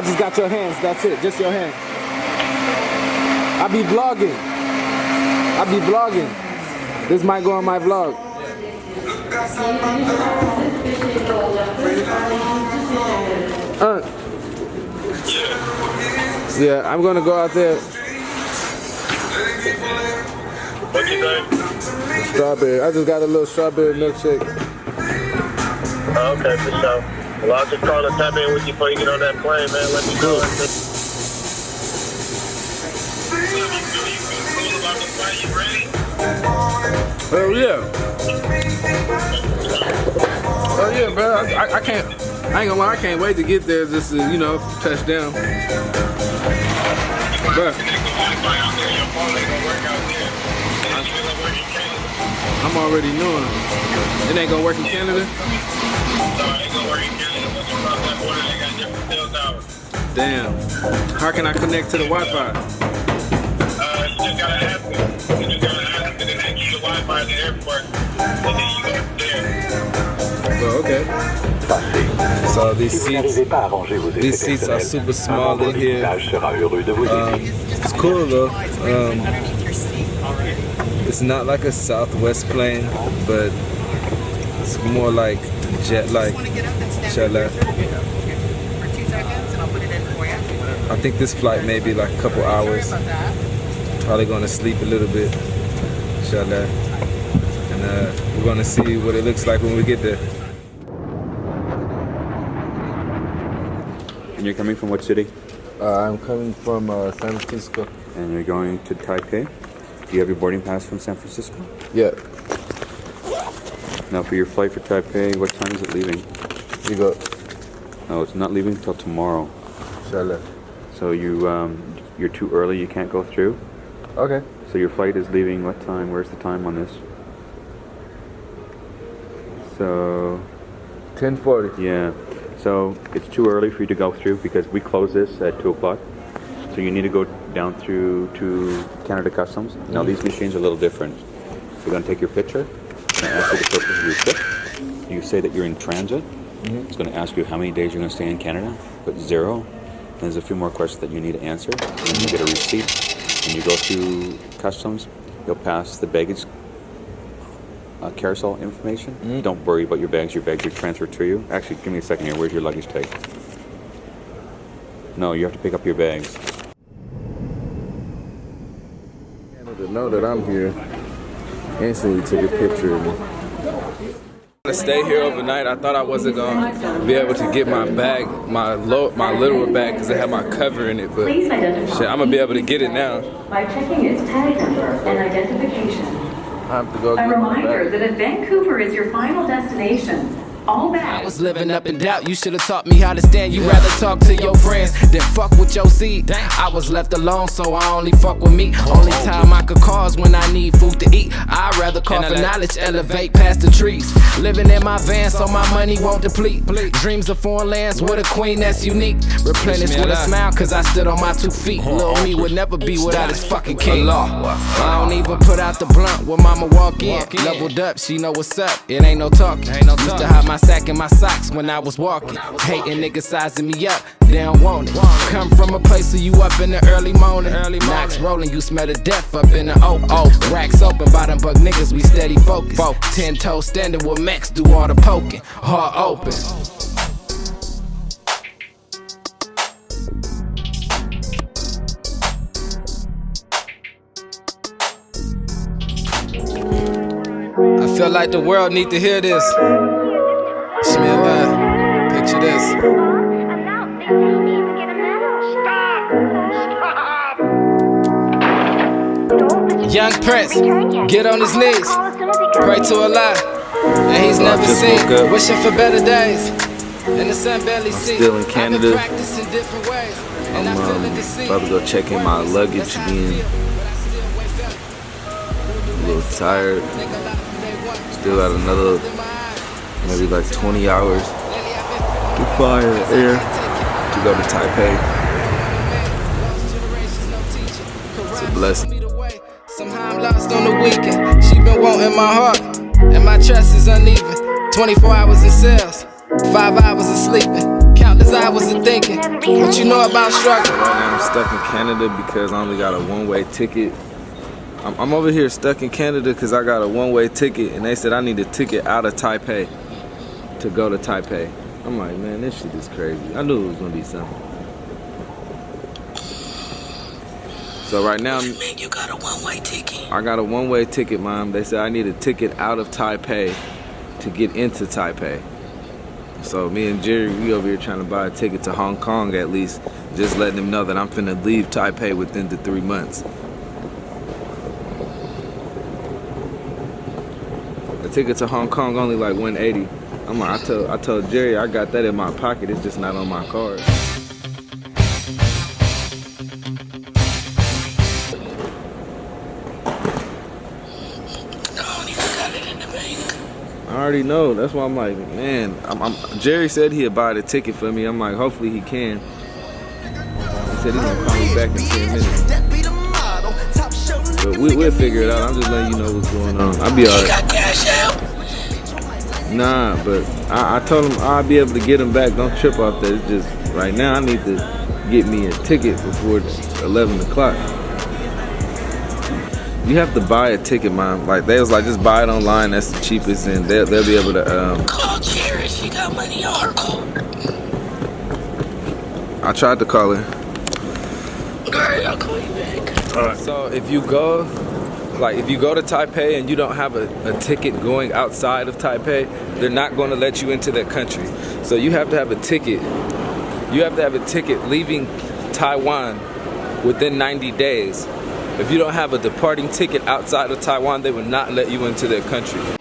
I just got your hands. That's it. Just your hands. I be vlogging. I be vlogging. This might go on my vlog. Uh, yeah, I'm gonna go out there. What you think? Strawberry. I just got a little strawberry milkshake. Okay, for sure. Well, I'll just call and tap in with you before you get on that plane, man. Let me know. Oh yeah. Oh yeah, bro. I, I, I can't. I ain't gonna lie. I can't wait to get there. Just to, you know, touch down. I'm already knowing. It ain't gonna work in Canada. Damn. How can I connect to the Wi-Fi? Uh, you just gotta ask them. You just gotta ask them, and then they give you the Wi-Fi at the airport, and then you go there. Well, okay. So these seats, these seats are super small in here. Um, it's cool though. Um, it's not like a Southwest plane, but it's more like jet-like. Jet-like. I think this flight may be like a couple hours. Probably gonna sleep a little bit. Inshallah. And uh, we're gonna see what it looks like when we get there. And you're coming from what city? Uh, I'm coming from uh, San Francisco. And you're going to Taipei? Do you have your boarding pass from San Francisco? Yeah, Now for your flight for Taipei, what time is it leaving? you go. No, it's not leaving until tomorrow. Inshallah. So you um, you're too early. You can't go through. Okay. So your flight is leaving what time? Where's the time on this? So 1040. yeah. So it's too early for you to go through because we close this at two o'clock. So you need to go down through to Canada Customs. Now these machines are a little different. We're gonna take your picture. and ask you the purpose of your trip. You say that you're in transit. It's gonna ask you how many days you're gonna stay in Canada. Put zero. And there's a few more questions that you need to answer. And you get a receipt. And you go through customs, you'll pass the baggage uh, carousel information. Don't worry about your bags. Your bags are transferred to you. Actually, give me a second here. Where's your luggage tag? No, you have to pick up your bags. To know that I'm here, instantly took a picture of me. To stay here overnight, I thought I wasn't gonna be able to get my bag, my low, my literal bag, because it had my cover in it. But shit, I'm gonna be able to get it now. By checking its tag number and identification. I have to go A reminder that if Vancouver is your final destination, all I was living up in doubt. You should have taught me how to stand. You rather talk to your friends than fuck with your seed. I was left alone, so I only fuck with me. Only time I could cause when I need food to eat. I'd rather call for knowledge, elevate past the trees. Living in my van, so my money won't deplete. Dreams of foreign lands with a queen that's unique. Replenish with a smile, cause I stood on my two feet. Little me would never be without his fucking king. I don't even put out the blunt when mama walk in. Leveled up, she know what's up. It ain't no talking. Used to hide my sack in my socks when I was walking. Hating niggas sizing me up, they don't want it. Come from a place where you up in the early morning. Knocks rolling, you smell the death up in the oak. Oh, racks open, bottom bug niggas, we steady focused. Ten toes standing with Max, do all the poking. Heart open. I feel like the world need to hear this. Bismillah. Picture this. Young Prince, get on his knees, pray to Allah, and he's never seen. Wishing for better days, and the sun barely sees. still in Canada. I've been practicing different ways, and I'm um, about to go check in my luggage again. A little tired. Still got another maybe like 20 hours to fly in the air to go to Taipei. It's a blessing. Somehow I'm lost on the weekend. She been wanting my heart, and my trust is uneven. 24 hours in cells, five hours of sleeping, countless hours of thinking. What you know about struggle? Right now I'm stuck in Canada because I only got a one-way ticket. I'm, I'm over here stuck in Canada because I got a one-way ticket and they said I need a ticket out of Taipei to go to Taipei. I'm like, man, this shit is crazy. I knew it was gonna be something. So right now, Man, you got a one-way ticket. I got a one-way ticket, mom. They said I need a ticket out of Taipei to get into Taipei. So me and Jerry, we over here trying to buy a ticket to Hong Kong at least, just letting them know that I'm finna leave Taipei within the three months. The ticket to Hong Kong only like 180. I'm like, I told I told Jerry I got that in my pocket. It's just not on my card. I don't even got it in the bank. I already know. That's why I'm like, man. I'm, I'm, Jerry said he'd buy the ticket for me. I'm like, hopefully he can. He said he's gonna call me back in 10 minutes. But we, we'll figure it out. I'm just letting you know what's going on. I'll be alright. Got? Nah, but I, I told him I'll be able to get him back. Don't trip off that. It's just right now I need to get me a ticket before it's 11 o'clock. You have to buy a ticket, mom. Like they was like, just buy it online. That's the cheapest, and they'll they'll be able to. Um, Call Jerry. She got money on her card. I tried to call her. Alright, I'll call you back. All right. So if you go, like if you go to Taipei and you don't have a, a ticket going outside of Taipei, they're not going to let you into that country. So you have to have a ticket. You have to have a ticket leaving Taiwan within 90 days. If you don't have a departing ticket outside of Taiwan, they will not let you into their country.